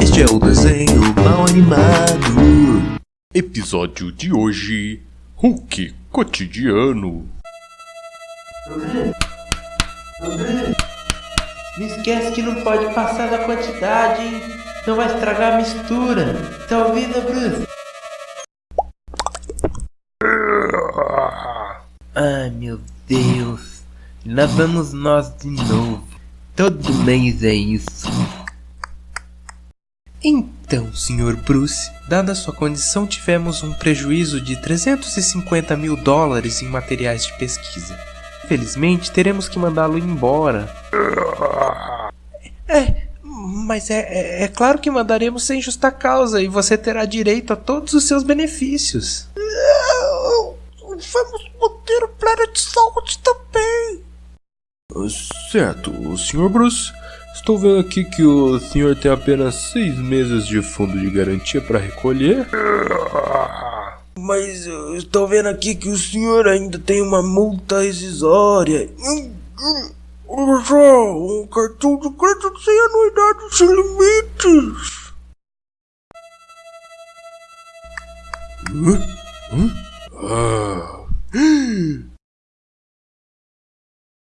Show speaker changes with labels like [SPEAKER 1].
[SPEAKER 1] Este é o desenho mal animado. Episódio de hoje: Hulk cotidiano.
[SPEAKER 2] Não esquece que não pode passar da quantidade, hein? Não vai estragar a mistura. Tá ouvindo, Bruce? Ai, meu Deus. Lá vamos nós de novo. Todo mês é isso.
[SPEAKER 3] Então, Sr. Bruce, dada sua condição, tivemos um prejuízo de 350 mil dólares em materiais de pesquisa. Felizmente, teremos que mandá-lo embora. É, mas é, é, é claro que mandaremos sem justa causa e você terá direito a todos os seus benefícios.
[SPEAKER 4] Vamos manter o Planet Saúde também.
[SPEAKER 1] Certo, Sr. Bruce. Estou vendo aqui que o senhor tem apenas seis meses de fundo de garantia para recolher.
[SPEAKER 4] Mas eu estou vendo aqui que o senhor ainda tem uma multa rescisória. Olha só, um cartão de crédito sem anuidade sem limites.
[SPEAKER 1] Hã? Hã?